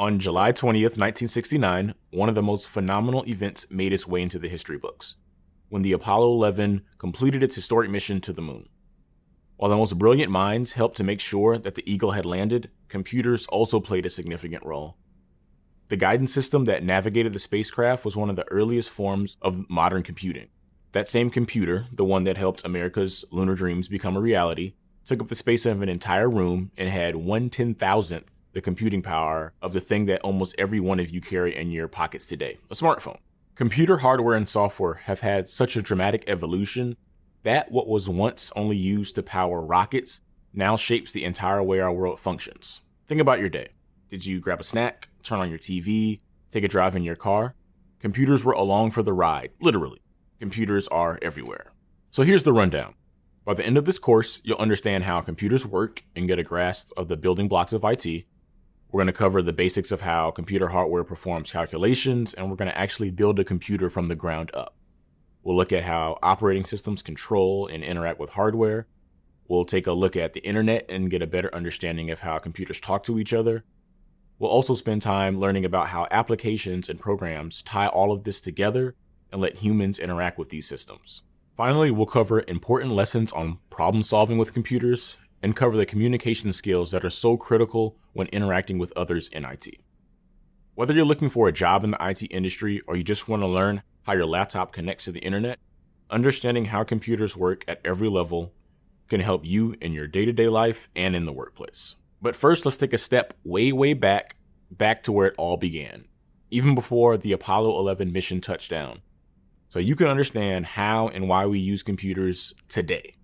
On July 20th, 1969, one of the most phenomenal events made its way into the history books when the Apollo 11 completed its historic mission to the moon. While the most brilliant minds helped to make sure that the Eagle had landed, computers also played a significant role. The guidance system that navigated the spacecraft was one of the earliest forms of modern computing. That same computer, the one that helped America's lunar dreams become a reality, took up the space of an entire room and had one ten thousandth the computing power of the thing that almost every one of you carry in your pockets today a smartphone. Computer hardware and software have had such a dramatic evolution that what was once only used to power rockets now shapes the entire way our world functions. Think about your day. Did you grab a snack, turn on your TV, take a drive in your car? Computers were along for the ride, literally. Computers are everywhere. So here's the rundown. By the end of this course, you'll understand how computers work and get a grasp of the building blocks of IT. We're going to cover the basics of how computer hardware performs calculations, and we're going to actually build a computer from the ground up. We'll look at how operating systems control and interact with hardware. We'll take a look at the internet and get a better understanding of how computers talk to each other. We'll also spend time learning about how applications and programs tie all of this together and let humans interact with these systems. Finally, we'll cover important lessons on problem solving with computers and cover the communication skills that are so critical when interacting with others in IT. Whether you're looking for a job in the IT industry or you just want to learn how your laptop connects to the internet, understanding how computers work at every level can help you in your day to day life and in the workplace. But first, let's take a step way, way back, back to where it all began, even before the Apollo 11 mission touchdown, so you can understand how and why we use computers today.